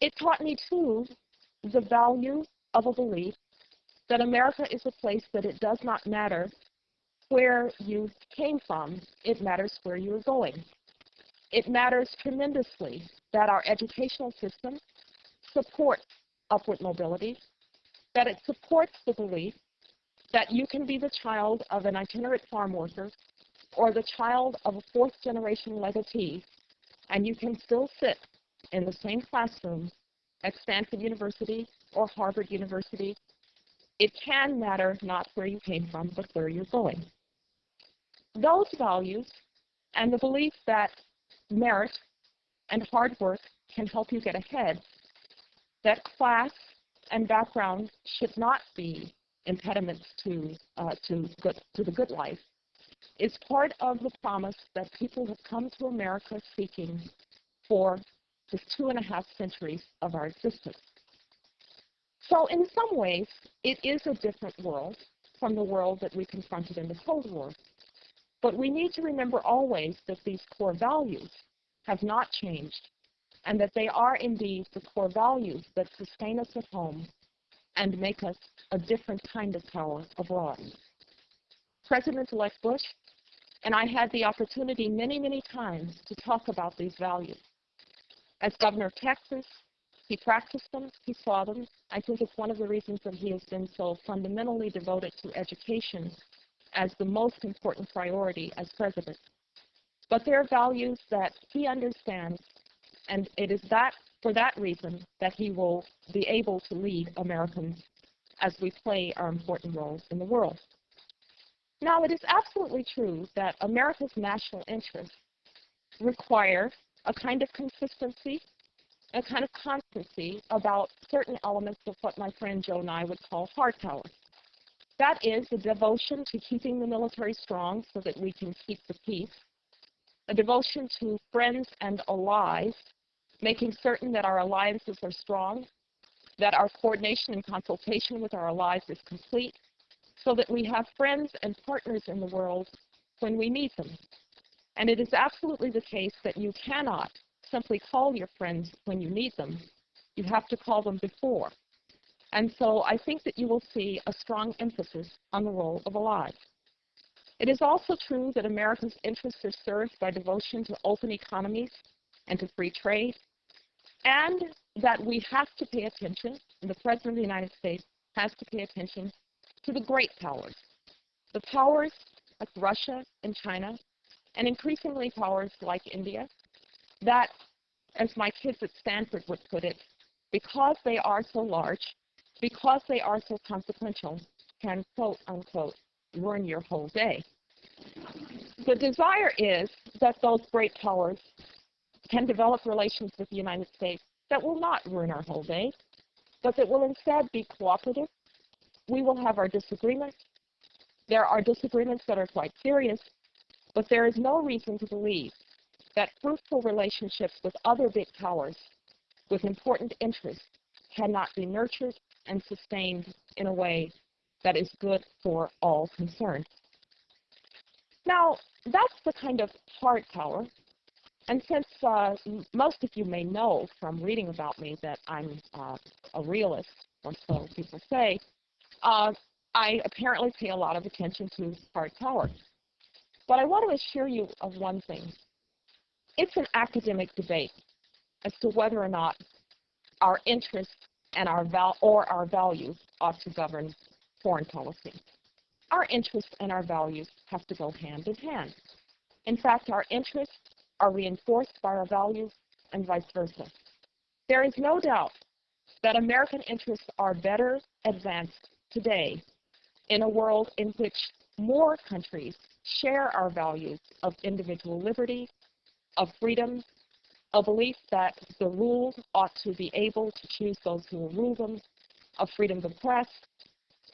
It taught me, too, the value of a belief that America is a place that it does not matter where you came from, it matters where you are going. It matters tremendously that our educational system supports upward mobility, that it supports the belief that you can be the child of an itinerant farm worker or the child of a fourth generation legatee, and you can still sit in the same classroom at Stanford University or Harvard University. It can matter not where you came from, but where you're going. Those values and the belief that merit and hard work can help you get ahead, that class and background should not be impediments to, uh, to, good, to the good life, is part of the promise that people have come to America seeking for the two and a half centuries of our existence. So in some ways, it is a different world from the world that we confronted in the Cold War. But we need to remember always that these core values have not changed and that they are indeed the core values that sustain us at home and make us a different kind of power abroad. President-elect Bush and I had the opportunity many, many times to talk about these values. As governor of Texas, he practiced them, he saw them. I think it's one of the reasons that he has been so fundamentally devoted to education as the most important priority as president. But there are values that he understands, and it is that for that reason that he will be able to lead Americans as we play our important roles in the world. Now, it is absolutely true that America's national interests require a kind of consistency, a kind of constancy about certain elements of what my friend Joe and I would call hard power. That is a devotion to keeping the military strong so that we can keep the peace, a devotion to friends and allies, making certain that our alliances are strong, that our coordination and consultation with our allies is complete, so that we have friends and partners in the world when we need them. And it is absolutely the case that you cannot simply call your friends when you need them. You have to call them before. And so I think that you will see a strong emphasis on the role of allies. It is also true that America's interests are served by devotion to open economies and to free trade, and that we have to pay attention, and the President of the United States has to pay attention to the great powers, the powers like Russia and China, and increasingly powers like India, that, as my kids at Stanford would put it, because they are so large, because they are so consequential, can quote unquote ruin your whole day. The desire is that those great powers can develop relations with the United States that will not ruin our whole day, but that will instead be cooperative we will have our disagreements. There are disagreements that are quite serious, but there is no reason to believe that fruitful relationships with other big powers with important interests cannot be nurtured and sustained in a way that is good for all concerned. Now, that's the kind of hard power. And since uh, most of you may know from reading about me that I'm uh, a realist, or so people say, uh, I apparently pay a lot of attention to hard power. But I want to assure you of one thing. It's an academic debate as to whether or not our interests and our val or our values ought to govern foreign policy. Our interests and our values have to go hand in hand. In fact, our interests are reinforced by our values and vice versa. There is no doubt that American interests are better advanced today in a world in which more countries share our values of individual liberty, of freedom, a belief that the ruled ought to be able to choose those who will rule them, of freedom of the press,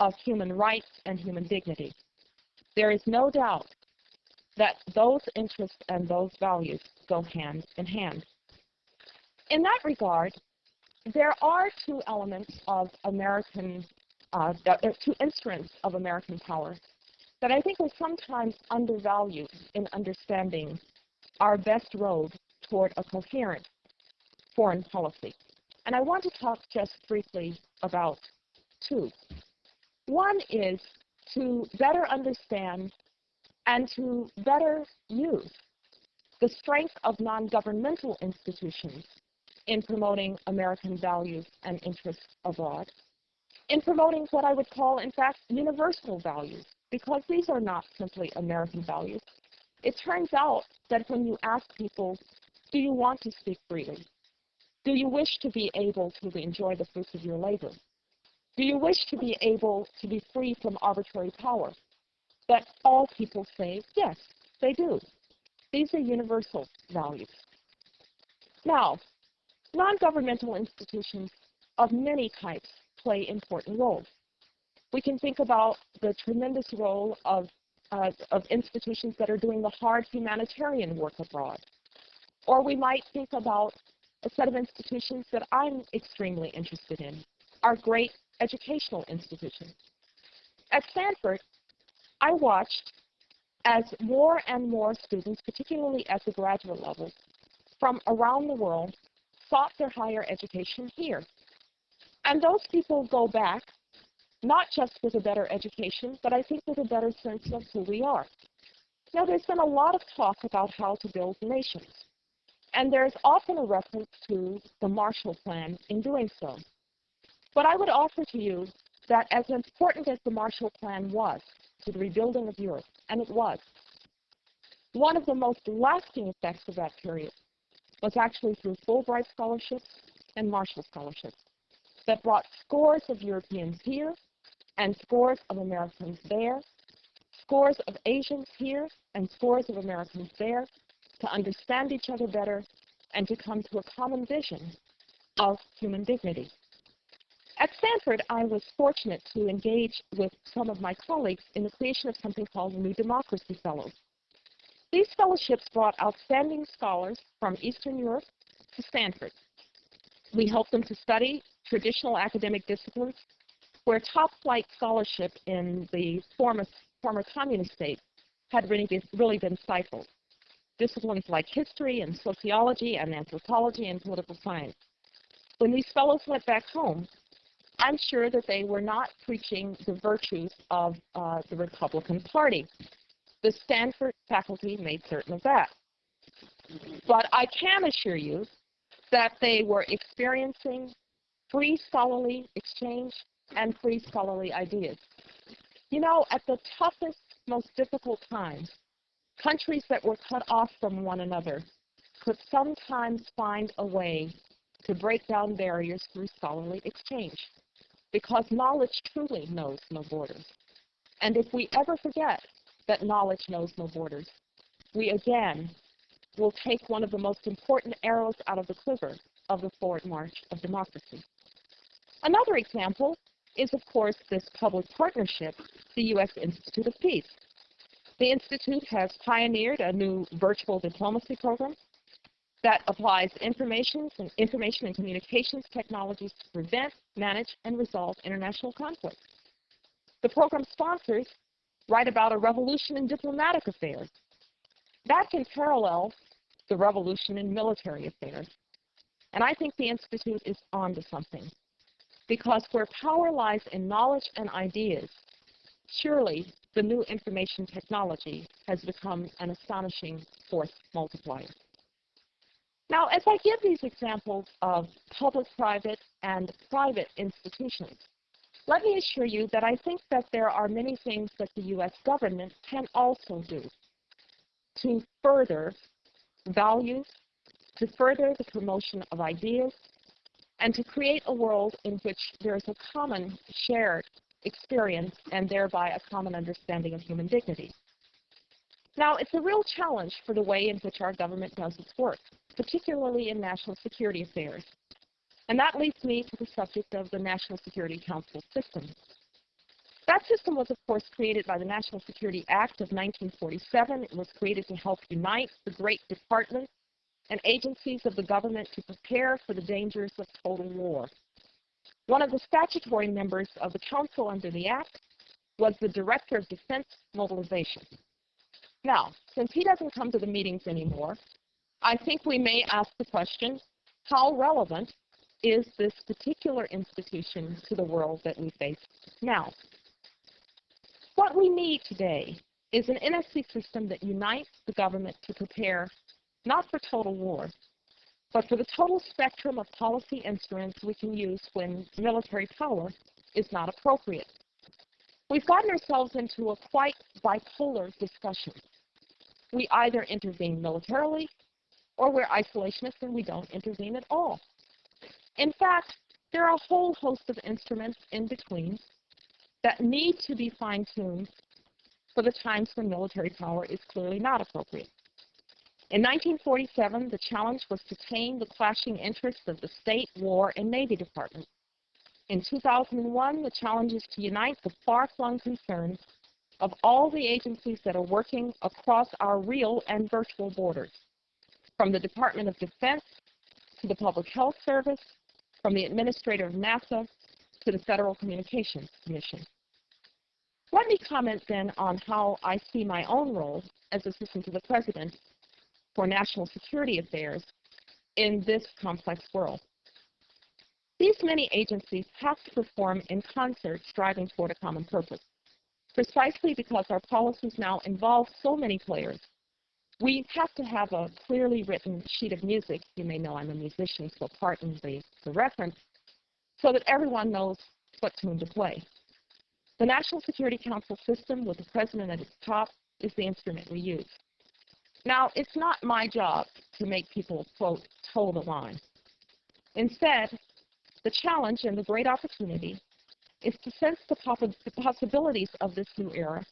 of human rights and human dignity. There is no doubt that those interests and those values go hand in hand. In that regard, there are two elements of American uh, two instruments of American power that I think are sometimes undervalued in understanding our best road toward a coherent foreign policy. and I want to talk just briefly about two. One is to better understand and to better use the strength of non-governmental institutions in promoting American values and interests abroad, in promoting what I would call, in fact, universal values, because these are not simply American values. It turns out that when you ask people, do you want to speak freely? Do you wish to be able to enjoy the fruits of your labor? Do you wish to be able to be free from arbitrary power? That all people say, yes, they do. These are universal values. Now, non-governmental institutions of many types play important roles. We can think about the tremendous role of, uh, of institutions that are doing the hard humanitarian work abroad. Or we might think about a set of institutions that I'm extremely interested in, our great educational institutions. At Stanford, I watched as more and more students, particularly at the graduate level, from around the world, sought their higher education here. And those people go back not just with a better education, but I think with a better sense of who we are. Now, there's been a lot of talk about how to build nations, and there's often a reference to the Marshall Plan in doing so. But I would offer to you that as important as the Marshall Plan was to the rebuilding of Europe, and it was, one of the most lasting effects of that period was actually through Fulbright scholarships and Marshall scholarships that brought scores of Europeans here and scores of Americans there, scores of Asians here and scores of Americans there to understand each other better and to come to a common vision of human dignity. At Stanford, I was fortunate to engage with some of my colleagues in the creation of something called the New Democracy Fellows. These fellowships brought outstanding scholars from Eastern Europe to Stanford. We helped them to study traditional academic disciplines where top flight scholarship in the former, former communist states had really been, really been stifled. Disciplines like history and sociology and anthropology and political science. When these fellows went back home, I'm sure that they were not preaching the virtues of uh, the Republican Party. The Stanford faculty made certain of that. But I can assure you that they were experiencing free scholarly exchange and free scholarly ideas. You know, at the toughest, most difficult times, countries that were cut off from one another could sometimes find a way to break down barriers through scholarly exchange because knowledge truly knows no borders. And if we ever forget that knowledge knows no borders, we again will take one of the most important arrows out of the quiver of the forward march of democracy. Another example is, of course, this public partnership, the U.S. Institute of Peace. The Institute has pioneered a new virtual diplomacy program that applies information and, information and communications technologies to prevent, manage, and resolve international conflicts. The program sponsors write about a revolution in diplomatic affairs. That can parallel the revolution in military affairs. And I think the Institute is onto something. Because where power lies in knowledge and ideas, surely the new information technology has become an astonishing force multiplier. Now, as I give these examples of public-private and private institutions, let me assure you that I think that there are many things that the U.S. government can also do to further values, to further the promotion of ideas, and to create a world in which there is a common shared experience and thereby a common understanding of human dignity. Now, it's a real challenge for the way in which our government does its work, particularly in national security affairs. And that leads me to the subject of the National Security Council system. That system was, of course, created by the National Security Act of 1947. It was created to help unite the great departments and agencies of the government to prepare for the dangers of total war. One of the statutory members of the council under the Act was the Director of Defense Mobilization. Now, since he doesn't come to the meetings anymore, I think we may ask the question, how relevant is this particular institution to the world that we face now. What we need today is an NSC system that unites the government to prepare not for total war, but for the total spectrum of policy instruments we can use when military power is not appropriate. We've gotten ourselves into a quite bipolar discussion. We either intervene militarily, or we're isolationists and we don't intervene at all. In fact, there are a whole host of instruments in between that need to be fine-tuned for the times when military power is clearly not appropriate. In 1947, the challenge was to tame the clashing interests of the State, War, and Navy Department. In 2001, the challenge is to unite the far-flung concerns of all the agencies that are working across our real and virtual borders, from the Department of Defense to the Public Health Service, from the administrator of NASA to the Federal Communications Commission. Let me comment then on how I see my own role as Assistant to the President for National Security Affairs in this complex world. These many agencies have to perform in concert, striving toward a common purpose. Precisely because our policies now involve so many players, we have to have a clearly written sheet of music. You may know I'm a musician, so pardon the, the reference, so that everyone knows what tune to play. The National Security Council system with the President at its top is the instrument we use. Now, it's not my job to make people, quote, toe the line. Instead, the challenge and the great opportunity is to sense the, the possibilities of this new era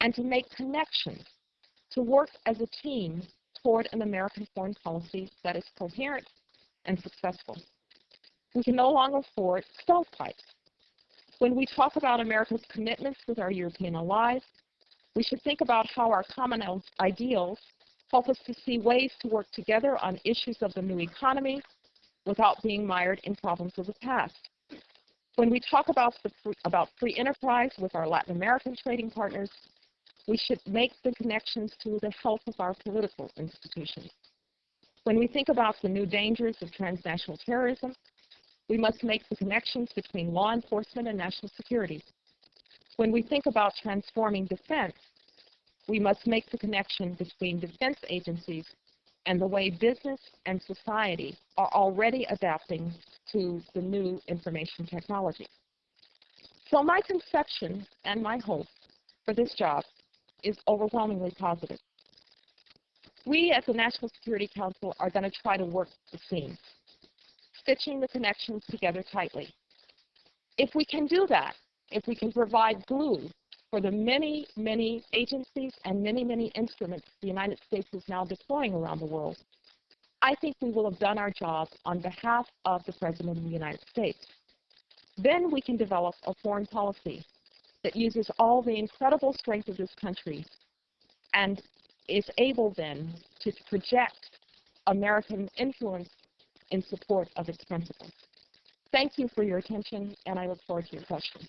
and to make connections, to work as a team toward an American foreign policy that is coherent and successful. We can no longer afford stovepipes. When we talk about America's commitments with our European allies, we should think about how our common ideals help us to see ways to work together on issues of the new economy without being mired in problems of the past. When we talk about, free, about free enterprise with our Latin American trading partners, we should make the connections to the health of our political institutions. When we think about the new dangers of transnational terrorism, we must make the connections between law enforcement and national security. When we think about transforming defense, we must make the connection between defense agencies and the way business and society are already adapting to the new information technology. So my conception and my hope for this job is overwhelmingly positive. We at the National Security Council are going to try to work the seams, stitching the connections together tightly. If we can do that, if we can provide glue for the many, many agencies and many, many instruments the United States is now deploying around the world, I think we will have done our job on behalf of the President of the United States. Then we can develop a foreign policy that uses all the incredible strength of this country and is able then to project American influence in support of its principles. Thank you for your attention, and I look forward to your questions.